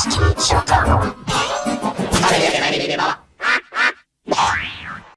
Chicago.